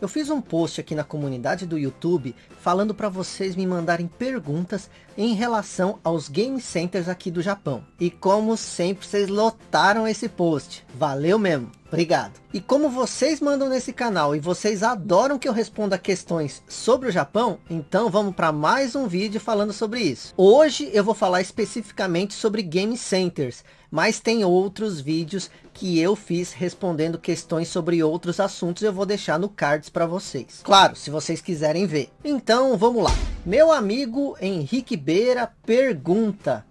Eu fiz um post aqui na comunidade do YouTube falando para vocês me mandarem perguntas em relação aos game centers aqui do Japão. E como sempre, vocês lotaram esse post. Valeu mesmo. Obrigado. E como vocês mandam nesse canal e vocês adoram que eu responda questões sobre o Japão, então vamos para mais um vídeo falando sobre isso. Hoje eu vou falar especificamente sobre game centers, mas tem outros vídeos que eu fiz respondendo questões sobre outros assuntos, eu vou deixar no cards para vocês. Claro, se vocês quiserem ver. Então, vamos lá. Meu amigo Henrique Beira pergunta,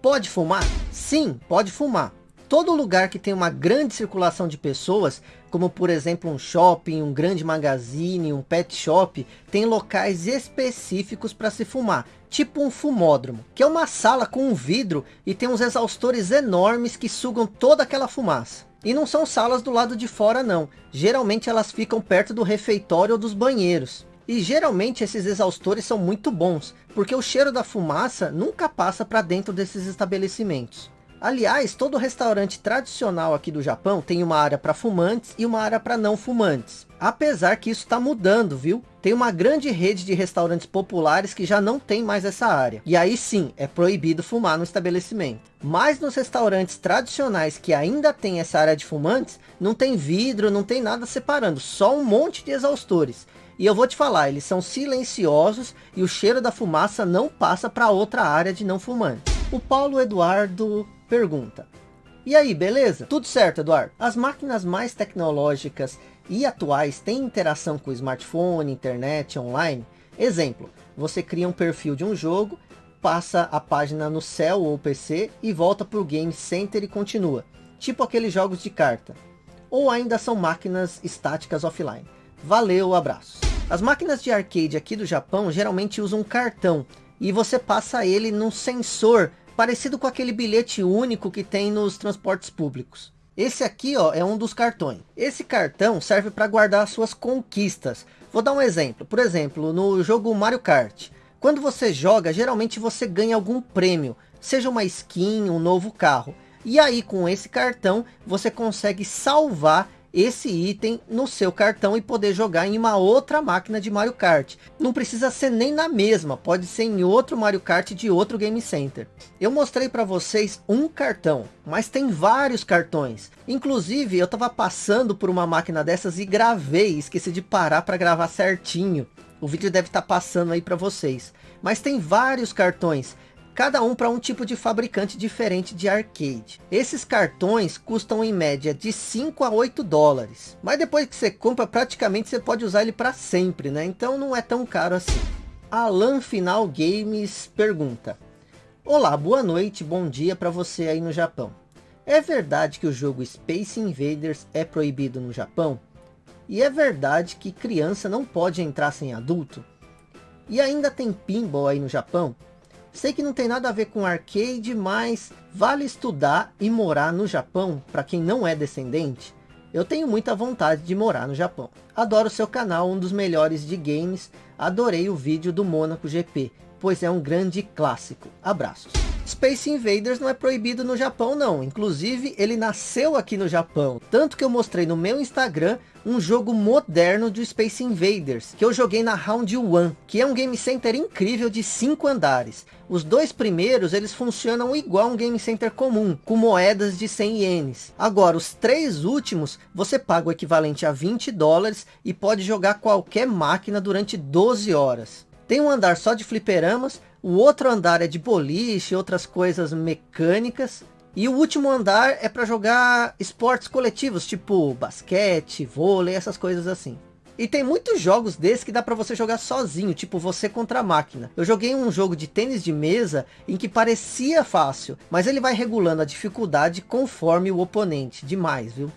pode fumar? Sim, pode fumar. Todo lugar que tem uma grande circulação de pessoas, como por exemplo um shopping, um grande magazine, um pet shop, tem locais específicos para se fumar, tipo um fumódromo, que é uma sala com um vidro e tem uns exaustores enormes que sugam toda aquela fumaça. E não são salas do lado de fora não, geralmente elas ficam perto do refeitório ou dos banheiros. E geralmente esses exaustores são muito bons, porque o cheiro da fumaça nunca passa para dentro desses estabelecimentos. Aliás, todo restaurante tradicional aqui do Japão tem uma área para fumantes e uma área para não fumantes. Apesar que isso está mudando, viu? Tem uma grande rede de restaurantes populares que já não tem mais essa área. E aí sim, é proibido fumar no estabelecimento. Mas nos restaurantes tradicionais que ainda tem essa área de fumantes, não tem vidro, não tem nada separando, só um monte de exaustores. E eu vou te falar, eles são silenciosos e o cheiro da fumaça não passa para outra área de não fumantes. O Paulo Eduardo pergunta. E aí, beleza? Tudo certo, Eduardo? As máquinas mais tecnológicas e atuais têm interação com smartphone, internet, online? Exemplo, você cria um perfil de um jogo, passa a página no cell ou PC e volta para o Game Center e continua. Tipo aqueles jogos de carta. Ou ainda são máquinas estáticas offline. Valeu, abraço. As máquinas de arcade aqui do Japão geralmente usam um cartão. E você passa ele num sensor parecido com aquele bilhete único que tem nos transportes públicos. Esse aqui ó, é um dos cartões. Esse cartão serve para guardar suas conquistas. Vou dar um exemplo. Por exemplo, no jogo Mario Kart. Quando você joga, geralmente você ganha algum prêmio. Seja uma skin, um novo carro. E aí com esse cartão você consegue salvar esse item no seu cartão e poder jogar em uma outra máquina de Mario Kart. Não precisa ser nem na mesma, pode ser em outro Mario Kart de outro Game Center. Eu mostrei para vocês um cartão, mas tem vários cartões. Inclusive eu estava passando por uma máquina dessas e gravei, esqueci de parar para gravar certinho. O vídeo deve estar tá passando aí para vocês. Mas tem vários cartões cada um para um tipo de fabricante diferente de arcade. Esses cartões custam em média de 5 a 8 dólares, mas depois que você compra praticamente você pode usar ele para sempre, né? Então não é tão caro assim. Alan Final Games pergunta, Olá, boa noite, bom dia para você aí no Japão. É verdade que o jogo Space Invaders é proibido no Japão? E é verdade que criança não pode entrar sem adulto? E ainda tem pinball aí no Japão? Sei que não tem nada a ver com arcade, mas vale estudar e morar no Japão para quem não é descendente? Eu tenho muita vontade de morar no Japão. Adoro seu canal, um dos melhores de games. Adorei o vídeo do Monaco GP, pois é um grande clássico. Abraços. Space Invaders não é proibido no Japão não, inclusive ele nasceu aqui no Japão, tanto que eu mostrei no meu Instagram um jogo moderno de Space Invaders, que eu joguei na Round One, que é um game center incrível de 5 andares. Os dois primeiros, eles funcionam igual um game center comum, com moedas de 100 ienes. Agora, os três últimos, você paga o equivalente a 20 dólares e pode jogar qualquer máquina durante 12 horas. Tem um andar só de fliperamas, o outro andar é de boliche, outras coisas mecânicas. E o último andar é para jogar esportes coletivos, tipo basquete, vôlei, essas coisas assim. E tem muitos jogos desses que dá para você jogar sozinho, tipo você contra a máquina. Eu joguei um jogo de tênis de mesa em que parecia fácil, mas ele vai regulando a dificuldade conforme o oponente. Demais, viu?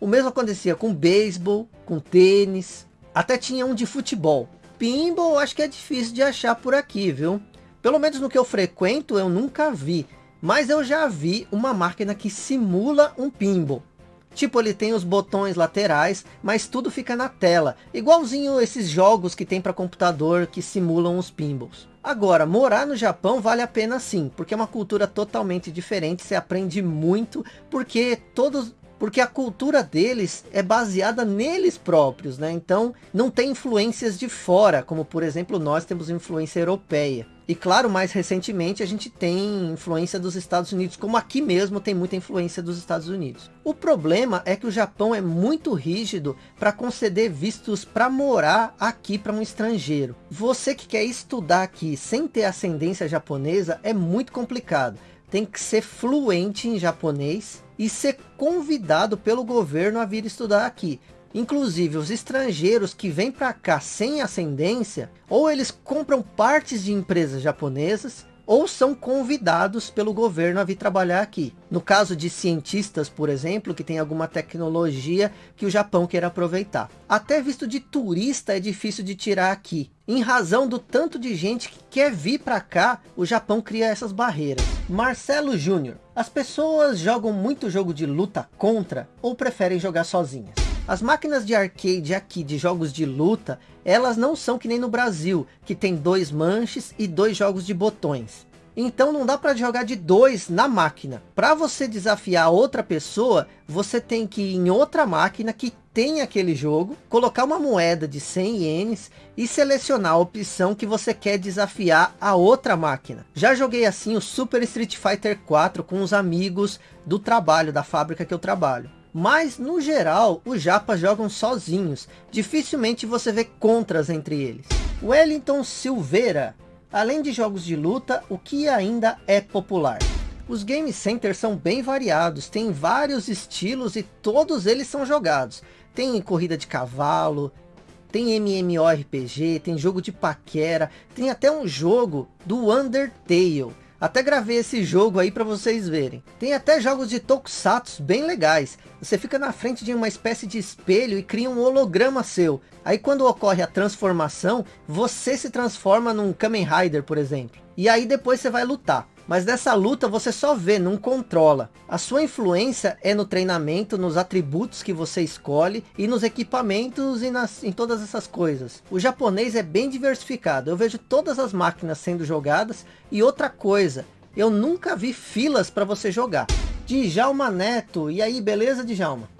O mesmo acontecia com beisebol, com tênis, até tinha um de futebol. Pinball acho que é difícil de achar por aqui, viu? Pelo menos no que eu frequento, eu nunca vi. Mas eu já vi uma máquina que simula um pinball. Tipo, ele tem os botões laterais, mas tudo fica na tela. Igualzinho esses jogos que tem para computador que simulam os pinballs. Agora, morar no Japão vale a pena sim, porque é uma cultura totalmente diferente, você aprende muito, porque todos porque a cultura deles é baseada neles próprios, né? Então não tem influências de fora, como por exemplo nós temos influência europeia. E claro, mais recentemente a gente tem influência dos Estados Unidos, como aqui mesmo tem muita influência dos Estados Unidos. O problema é que o Japão é muito rígido para conceder vistos para morar aqui para um estrangeiro. Você que quer estudar aqui sem ter ascendência japonesa é muito complicado. Tem que ser fluente em japonês e ser convidado pelo governo a vir estudar aqui. Inclusive, os estrangeiros que vêm para cá sem ascendência, ou eles compram partes de empresas japonesas, ou são convidados pelo governo a vir trabalhar aqui. No caso de cientistas, por exemplo, que tem alguma tecnologia que o Japão quer aproveitar. Até visto de turista é difícil de tirar aqui. Em razão do tanto de gente que quer vir para cá, o Japão cria essas barreiras. Marcelo Júnior. As pessoas jogam muito jogo de luta contra ou preferem jogar sozinhas? As máquinas de arcade aqui de jogos de luta, elas não são que nem no Brasil, que tem dois manches e dois jogos de botões. Então não dá para jogar de dois na máquina. Para você desafiar outra pessoa, você tem que ir em outra máquina que tem aquele jogo, colocar uma moeda de 100 ienes e selecionar a opção que você quer desafiar a outra máquina. Já joguei assim o Super Street Fighter 4 com os amigos do trabalho, da fábrica que eu trabalho. Mas, no geral, os japas jogam sozinhos. Dificilmente você vê contras entre eles. Wellington Silveira. Além de jogos de luta, o que ainda é popular? Os game centers são bem variados, tem vários estilos e todos eles são jogados. Tem corrida de cavalo, tem MMORPG, tem jogo de paquera, tem até um jogo do Undertale. Até gravei esse jogo aí para vocês verem. Tem até jogos de Tokusatsu bem legais. Você fica na frente de uma espécie de espelho e cria um holograma seu. Aí quando ocorre a transformação, você se transforma num Kamen Rider, por exemplo. E aí depois você vai lutar. Mas dessa luta você só vê, não controla. A sua influência é no treinamento, nos atributos que você escolhe e nos equipamentos e nas, em todas essas coisas. O japonês é bem diversificado. Eu vejo todas as máquinas sendo jogadas e outra coisa, eu nunca vi filas para você jogar. Djalma Neto, e aí beleza Djalma?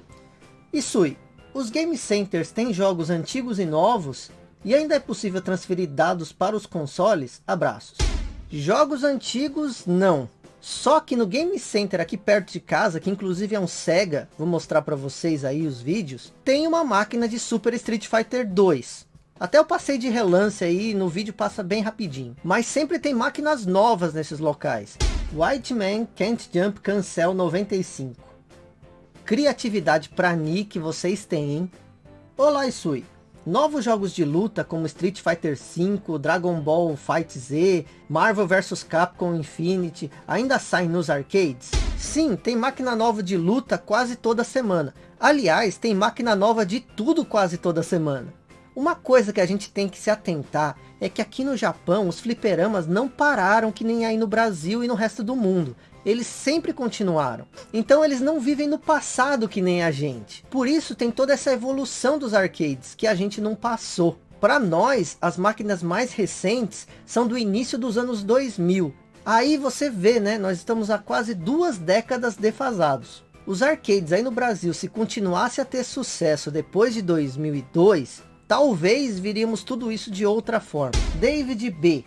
Isui, os game centers têm jogos antigos e novos? E ainda é possível transferir dados para os consoles? Abraços. Jogos antigos, não. Só que no Game Center aqui perto de casa, que inclusive é um Sega, vou mostrar para vocês aí os vídeos, tem uma máquina de Super Street Fighter 2. Até eu passei de relance aí, no vídeo passa bem rapidinho. Mas sempre tem máquinas novas nesses locais. White Man Can't Jump Cancel 95. Criatividade pra Nick vocês têm, hein? Olá, Isui. Novos jogos de luta como Street Fighter V, Dragon Ball Fight Z, Marvel vs Capcom Infinity ainda saem nos arcades? Sim, tem máquina nova de luta quase toda semana. Aliás, tem máquina nova de tudo quase toda semana. Uma coisa que a gente tem que se atentar é que aqui no Japão os fliperamas não pararam que nem aí no Brasil e no resto do mundo eles sempre continuaram. Então eles não vivem no passado que nem a gente. Por isso tem toda essa evolução dos arcades que a gente não passou. Para nós, as máquinas mais recentes são do início dos anos 2000. Aí você vê, né? Nós estamos há quase duas décadas defasados. Os arcades aí no Brasil, se continuasse a ter sucesso depois de 2002, talvez viríamos tudo isso de outra forma. David B.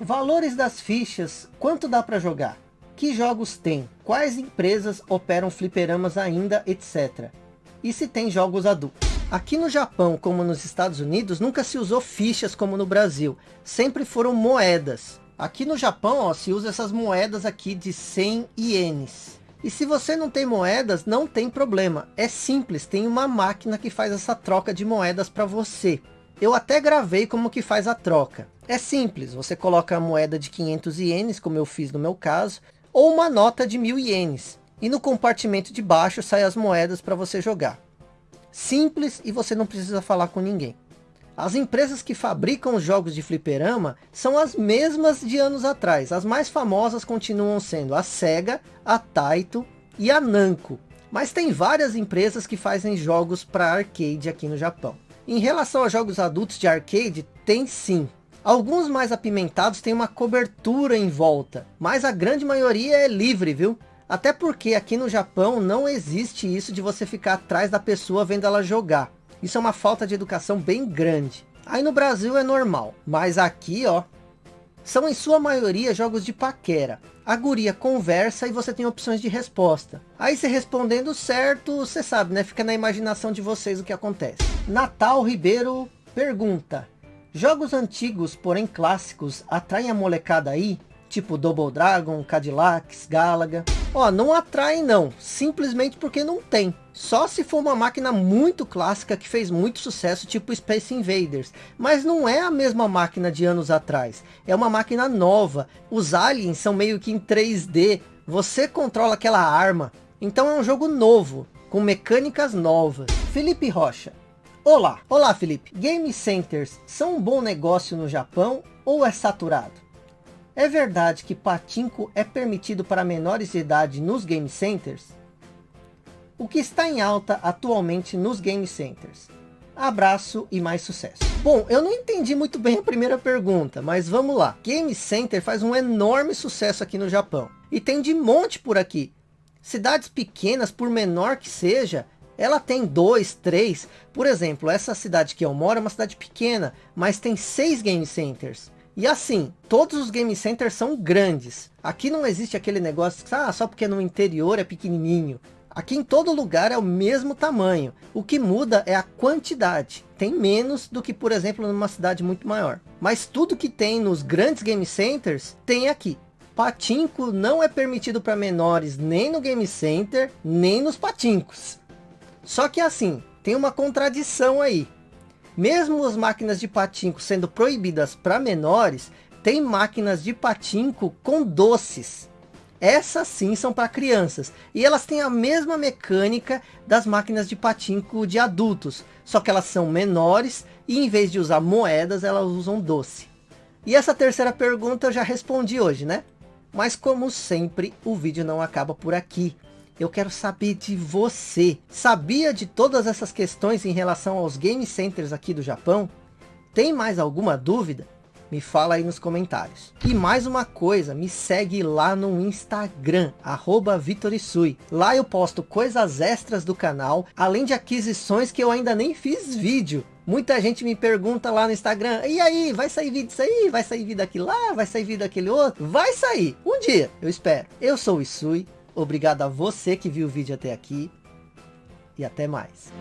Valores das fichas, quanto dá para jogar? Que jogos tem? Quais empresas operam fliperamas ainda, etc. E se tem jogos adultos? Aqui no Japão, como nos Estados Unidos, nunca se usou fichas como no Brasil. Sempre foram moedas. Aqui no Japão, ó, se usa essas moedas aqui de 100 ienes. E se você não tem moedas, não tem problema. É simples, tem uma máquina que faz essa troca de moedas para você. Eu até gravei como que faz a troca. É simples, você coloca a moeda de 500 ienes, como eu fiz no meu caso, ou uma nota de mil ienes. E no compartimento de baixo sai as moedas para você jogar. Simples e você não precisa falar com ninguém. As empresas que fabricam os jogos de fliperama são as mesmas de anos atrás. As mais famosas continuam sendo a Sega, a Taito e a Namco. Mas tem várias empresas que fazem jogos para arcade aqui no Japão. Em relação a jogos adultos de arcade, tem sim. Alguns mais apimentados têm uma cobertura em volta, mas a grande maioria é livre, viu? Até porque aqui no Japão não existe isso de você ficar atrás da pessoa vendo ela jogar. Isso é uma falta de educação bem grande. Aí no Brasil é normal, mas aqui ó, são em sua maioria jogos de paquera. A guria conversa e você tem opções de resposta. Aí você respondendo certo, você sabe, né? Fica na imaginação de vocês o que acontece. Natal Ribeiro pergunta. Jogos antigos, porém clássicos, atraem a molecada aí? Tipo Double Dragon, Cadillacs, Galaga. Ó, não atrai não, simplesmente porque não tem. Só se for uma máquina muito clássica que fez muito sucesso, tipo Space Invaders. Mas não é a mesma máquina de anos atrás. É uma máquina nova. Os aliens são meio que em 3D. Você controla aquela arma. Então é um jogo novo, com mecânicas novas. Felipe Rocha. Olá, olá Felipe. Game Centers são um bom negócio no Japão ou é saturado? É verdade que patinco é permitido para menores de idade nos game centers? O que está em alta atualmente nos game centers? Abraço e mais sucesso. Bom, eu não entendi muito bem a primeira pergunta, mas vamos lá. Game Center faz um enorme sucesso aqui no Japão. E tem de monte por aqui. Cidades pequenas, por menor que seja, ela tem dois, três. Por exemplo, essa cidade que eu moro é uma cidade pequena, mas tem seis Game Centers. E assim, todos os game centers são grandes. Aqui não existe aquele negócio, ah, só porque no interior é pequenininho. Aqui em todo lugar é o mesmo tamanho. O que muda é a quantidade. Tem menos do que, por exemplo, numa cidade muito maior. Mas tudo que tem nos grandes game centers, tem aqui. Patinco não é permitido para menores nem no game center, nem nos patincos. Só que assim, tem uma contradição aí. Mesmo as máquinas de patinco sendo proibidas para menores, tem máquinas de patinco com doces. Essas sim são para crianças. E elas têm a mesma mecânica das máquinas de patinco de adultos. Só que elas são menores e em vez de usar moedas, elas usam doce. E essa terceira pergunta eu já respondi hoje, né? Mas como sempre, o vídeo não acaba por aqui eu quero saber de você. Sabia de todas essas questões em relação aos game centers aqui do Japão? Tem mais alguma dúvida? Me fala aí nos comentários. E mais uma coisa, me segue lá no Instagram, arroba Vitorisui. Lá eu posto coisas extras do canal, além de aquisições que eu ainda nem fiz vídeo. Muita gente me pergunta lá no Instagram, e aí, vai sair vídeo disso aí? Vai sair vídeo daquilo lá? Vai sair vídeo daquele outro? Vai sair, um dia, eu espero. Eu sou o Isui, Obrigado a você que viu o vídeo até aqui. E até mais.